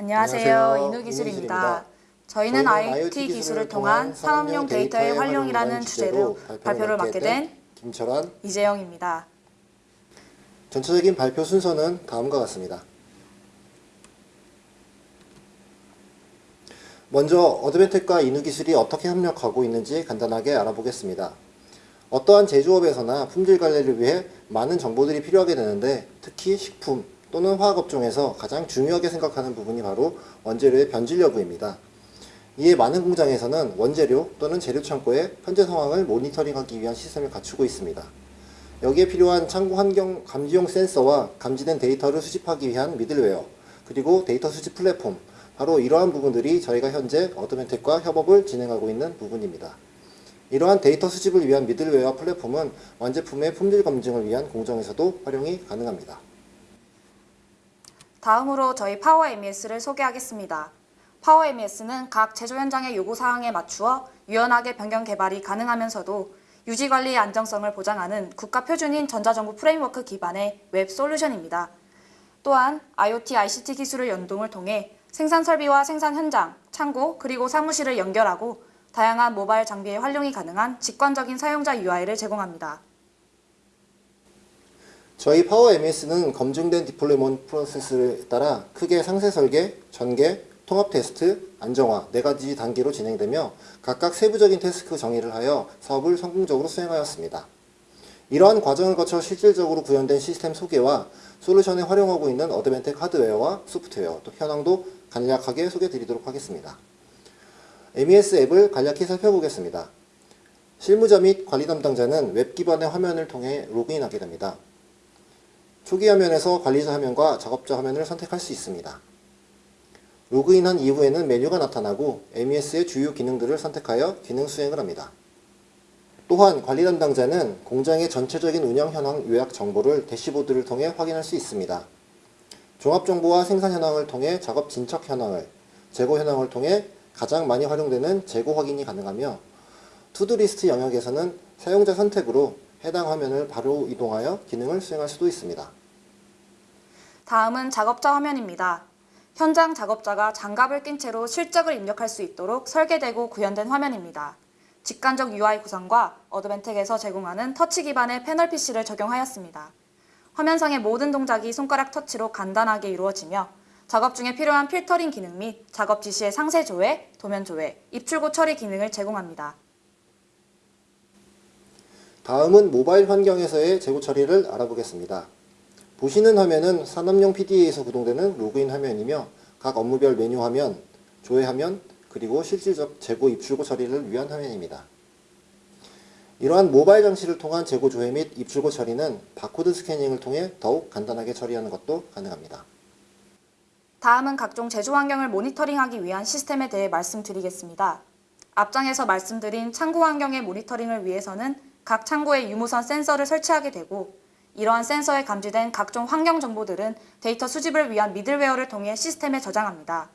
안녕하세요. 인우기술입니다. 저희는 IoT 기술을 통한 산업용 데이터의 활용이라는 주제로 발표를 맡게 된 김철환 이재영입니다. 전체적인 발표 순서는 다음과 같습니다. 먼저 어드벤텍과 인후기술이 어떻게 협력하고 있는지 간단하게 알아보겠습니다. 어떠한 제조업에서나 품질 관리를 위해 많은 정보들이 필요하게 되는데 특히 식품 또는 화학 업종에서 가장 중요하게 생각하는 부분이 바로 원재료의 변질 여부입니다. 이에 많은 공장에서는 원재료 또는 재료 창고의 현재 상황을 모니터링하기 위한 시스템을 갖추고 있습니다. 여기에 필요한 창고 환경 감지용 센서와 감지된 데이터를 수집하기 위한 middleware, 그리고 데이터 수집 플랫폼, 바로 이러한 부분들이 저희가 현재 Advantech과 협업을 진행하고 있는 부분입니다. 이러한 데이터 수집을 위한 middleware 플랫폼은 완제품의 품질 검증을 위한 공정에서도 활용이 가능합니다. 다음으로 저희 파워 MES를 소개하겠습니다. 파워 MES는 각 제조 현장의 요구 사항에 맞추어 유연하게 변경 개발이 가능하면서도 유지 관리의 안정성을 보장하는 국가 표준인 전자정부 framework 기반의 웹 솔루션입니다. 또한 IoT, ICT 기술의 연동을 통해 생산 설비와 생산 현장, 창고, 그리고 사무실을 연결하고 다양한 모바일 장비의 활용이 가능한 직관적인 사용자 UI를 제공합니다. 저희 파워 MES는 검증된 deployment 프로세스에 따라 크게 상세 설계, 전개, 통합 테스트, 안정화 네 가지 단계로 진행되며 각각 세부적인 task 정의를 하여 사업을 성공적으로 수행하였습니다. 이러한 과정을 거쳐 실질적으로 구현된 시스템 소개와 솔루션에 활용하고 있는 Advantech 하드웨어와 소프트웨어 도입 현황도 간략하게 소개드리도록 하겠습니다. MES 앱을 간략히 살펴보겠습니다. 실무자 및 관리 담당자는 웹 기반의 화면을 통해 로그인하게 됩니다. 초기 화면에서 관리자 화면과 작업자 화면을 선택할 수 있습니다. 로그인한 이후에는 메뉴가 나타나고 MES의 주요 기능들을 선택하여 기능 수행을 합니다. 또한 관리 담당자는 공장의 전체적인 운영 현황 요약 정보를 대시보드를 통해 확인할 수 있습니다. 종합 정보와 생산 현황을 통해 작업 진척 현황을, 재고 현황을 통해 가장 많이 활용되는 재고 확인이 가능하며 to-do list 영역에서는 사용자 선택으로 해당 화면을 바로 이동하여 기능을 수행할 수도 있습니다. 다음은 작업자 화면입니다. 현장 작업자가 장갑을 낀 채로 실적을 입력할 수 있도록 설계되고 구현된 화면입니다. 직관적 UI 구성과 Advantech에서 제공하는 터치 기반의 패널 PC를 적용하였습니다. 화면상의 모든 동작이 손가락 터치로 간단하게 이루어지며 작업 중에 필요한 필터링 기능 및 작업 지시의 상세 조회, 도면 조회, 입출고 처리 기능을 제공합니다. 다음은 모바일 환경에서의 재고 처리를 알아보겠습니다. 보시는 화면은 산업용 PDA에서 구동되는 로그인 화면이며 각 업무별 메뉴 화면, 조회 화면, 그리고 실질적 재고 입출고 처리를 위한 화면입니다. 이러한 모바일 장치를 통한 재고 조회 및 입출고 처리는 바코드 스캐닝을 통해 더욱 간단하게 처리하는 것도 가능합니다. 다음은 각종 제조 환경을 모니터링하기 위한 시스템에 대해 말씀드리겠습니다. 앞장에서 말씀드린 창고 환경의 모니터링을 위해서는 각 창고에 유무선 센서를 설치하게 되고 이러한 센서에 감지된 각종 환경 정보들은 데이터 수집을 위한 middleware를 통해 시스템에 저장합니다.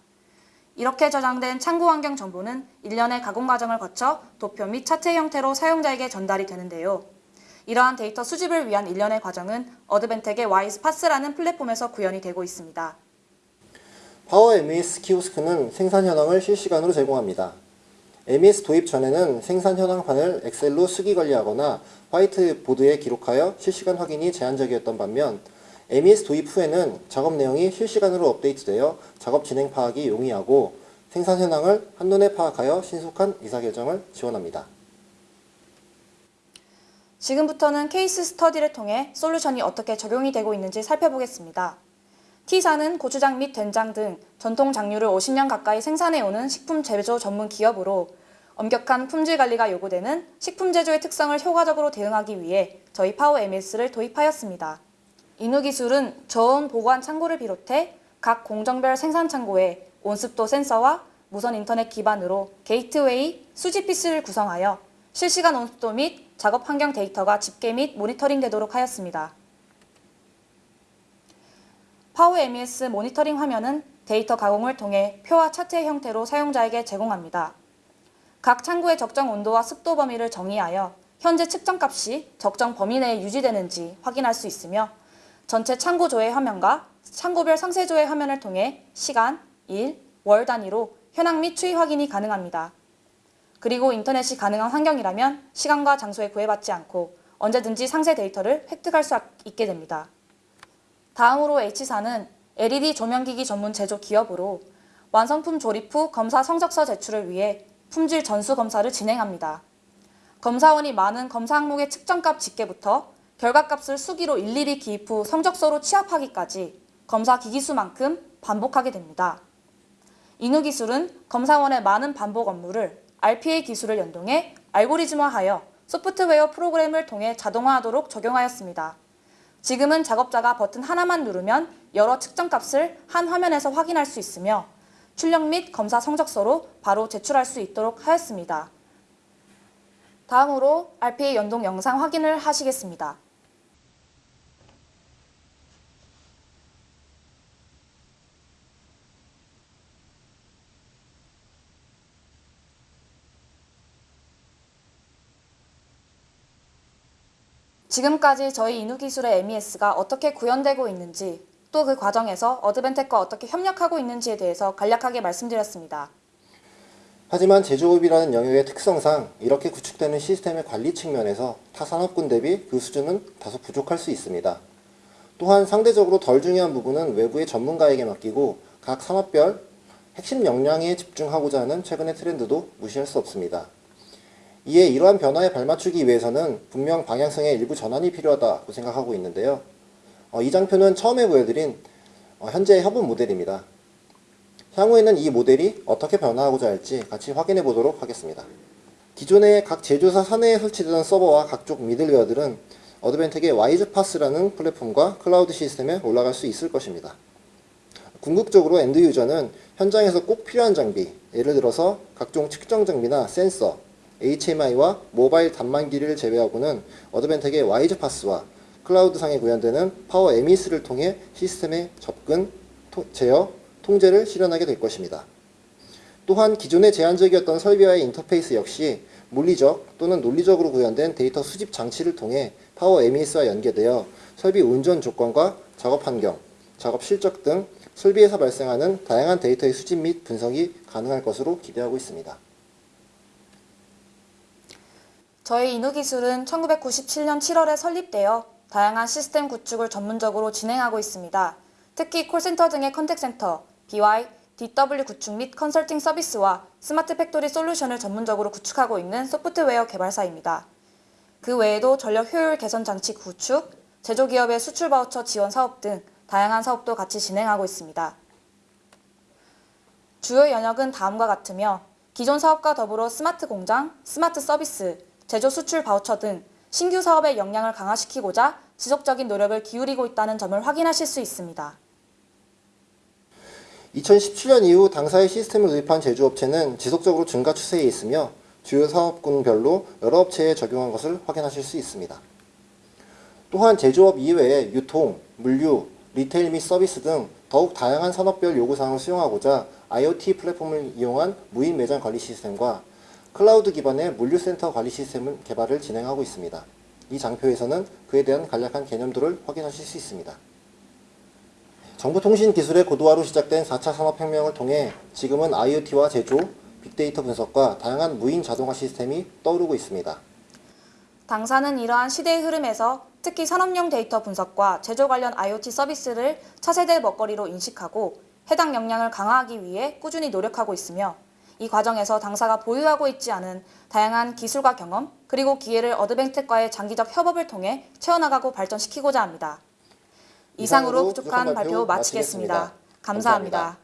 이렇게 저장된 창고 환경 정보는 일련의 가공 과정을 거쳐 도표 및 차트 형태로 사용자에게 전달이 되는데요. 이러한 데이터 수집을 위한 일련의 과정은 Advantech의 WISE-PaaS라는 플랫폼에서 구현이 되고 있습니다. 파워 MES 키오스크는 생산 현황을 실시간으로 제공합니다. MES 도입 전에는 생산 현황판을 엑셀로 수기 관리하거나 화이트보드에 기록하여 실시간 확인이 제한적이었던 반면 MES 도입 후에는 작업 내용이 실시간으로 업데이트되어 작업 진행 파악이 용이하고 생산 현황을 한눈에 파악하여 신속한 의사결정을 지원합니다. 지금부터는 case study를 통해 솔루션이 어떻게 적용이 되고 있는지 살펴보겠습니다. T사는 고추장 및 된장 등 전통 장류를 50년 가까이 생산해오는 식품 제조 전문 기업으로 엄격한 품질 관리가 요구되는 식품 제조의 특성을 효과적으로 대응하기 위해 저희 파워 MES를 도입하였습니다. 인후 기술은 저온 보관 창고를 비롯해 각 공정별 생산 창고에 온습도 센서와 무선 인터넷 기반으로 게이트웨이, 수집 PC를 구성하여 실시간 온습도 및 작업 환경 데이터가 집계 및 모니터링 되도록 하였습니다. 파워 MES 모니터링 화면은 데이터 가공을 통해 표와 차트의 형태로 사용자에게 제공합니다. 각 창고의 적정 온도와 습도 범위를 정의하여 현재 측정값이 적정 범위 내에 유지되는지 확인할 수 있으며 전체 창고 조회 화면과 창고별 상세 조회 화면을 통해 시간, 일, 월 단위로 현황 및 추이 확인이 가능합니다. 그리고 인터넷이 가능한 환경이라면 시간과 장소에 구애받지 않고 언제든지 상세 데이터를 획득할 수 있게 됩니다. 다음으로 H사는 LED 조명기기 전문 제조 기업으로 완성품 조립 후 검사 성적서 제출을 위해 품질 전수 검사를 진행합니다. 검사원이 많은 검사 항목의 측정값 집계부터 결과값을 수기로 일일이 기입 후 성적서로 취합하기까지 검사 기기수만큼 반복하게 됩니다. 인후 기술은 검사원의 많은 반복 업무를 RPA 기술을 연동해 알고리즘화하여 소프트웨어 프로그램을 통해 자동화하도록 적용하였습니다. 지금은 작업자가 버튼 하나만 누르면 여러 측정값을 한 화면에서 확인할 수 있으며 출력 및 검사 성적서로 바로 제출할 수 있도록 하였습니다. 다음으로 RPA 연동 영상 확인을 하시겠습니다. 지금까지 저희 인후기술의 MES가 어떻게 구현되고 있는지 또 그 과정에서 어드벤텍과 어떻게 협력하고 있는지에 대해서 간략하게 말씀드렸습니다. 하지만 제조업이라는 영역의 특성상 이렇게 구축되는 시스템의 관리 측면에서 타 산업군 대비 그 수준은 다소 부족할 수 있습니다. 또한 상대적으로 덜 중요한 부분은 외부의 전문가에게 맡기고 각 산업별 핵심 역량에 집중하고자 하는 최근의 트렌드도 무시할 수 없습니다. 이에 이러한 변화에 발맞추기 위해서는 분명 방향성의 일부 전환이 필요하다고 생각하고 있는데요. 어, 이 장표는 처음에 보여드린 어, 현재의 협업 모델입니다. 향후에는 이 모델이 어떻게 변화하고자 할지 같이 확인해 보도록 하겠습니다. 기존의 각 제조사 사내에 설치되던 서버와 각종 middleware들은 Advantech의 WISE-PaaS라는 플랫폼과 클라우드 시스템에 올라갈 수 있을 것입니다. 궁극적으로 end user는 현장에서 꼭 필요한 장비, 예를 들어서 각종 측정 장비나 센서, HMI와 모바일 단말기를 제외하고는 Advantech의 WISE-PaaS와 클라우드상에 구현되는 파워 MES를 통해 시스템에 접근, 토- 제어, 통제를 실현하게 될 것입니다. 또한 기존의 제한적이었던 설비와의 인터페이스 역시 물리적 또는 논리적으로 구현된 데이터 수집 장치를 통해 파워 MES와 연계되어 설비 운전 조건과 작업 환경, 작업 실적 등 설비에서 발생하는 다양한 데이터의 수집 및 분석이 가능할 것으로 기대하고 있습니다. 저희 인후기술은 1997년 7월에 설립되어 다양한 시스템 구축을 전문적으로 진행하고 있습니다. 특히 콜센터 등의 contact center, BI, DW 구축 및 컨설팅 서비스와 스마트 팩토리 솔루션을 전문적으로 구축하고 있는 소프트웨어 개발사입니다. 그 외에도 전력 효율 개선 장치 구축, 제조기업의 수출 바우처 지원 사업 등 다양한 사업도 같이 진행하고 있습니다. 주요 영역은 다음과 같으며 기존 사업과 더불어 스마트 공장, 스마트 서비스, 제조 수출 바우처 등 신규 사업의 역량을 강화시키고자 지속적인 노력을 기울이고 있다는 점을 확인하실 수 있습니다. 2017년 이후 당사의 시스템을 도입한 제조업체는 지속적으로 증가 추세에 있으며 주요 사업군별로 여러 업체에 적용한 것을 확인하실 수 있습니다. 또한 제조업 이외에 유통, 물류, retail 및 서비스 등 더욱 다양한 산업별 요구사항을 수용하고자 IoT 플랫폼을 이용한 무인 매장 관리 시스템과 클라우드 기반의 물류센터 관리 시스템 개발을 진행하고 있습니다. 이 장표에서는 그에 대한 간략한 개념도를 확인하실 수 있습니다. 정보통신 기술의 고도화로 시작된 4차 산업혁명을 통해 지금은 IoT와 제조, 빅데이터 분석과 다양한 무인 자동화 시스템이 떠오르고 있습니다. 당사는 이러한 시대의 흐름에서 특히 산업용 데이터 분석과 제조 관련 IoT 서비스를 차세대 먹거리로 인식하고 해당 역량을 강화하기 위해 꾸준히 노력하고 있으며 이 과정에서 당사가 보유하고 있지 않은 다양한 기술과 경험 그리고 기회를 어드벤텍과의 장기적 협업을 통해 채워나가고 발전시키고자 합니다. 이상으로 부족한 발표 마치겠습니다. 감사합니다.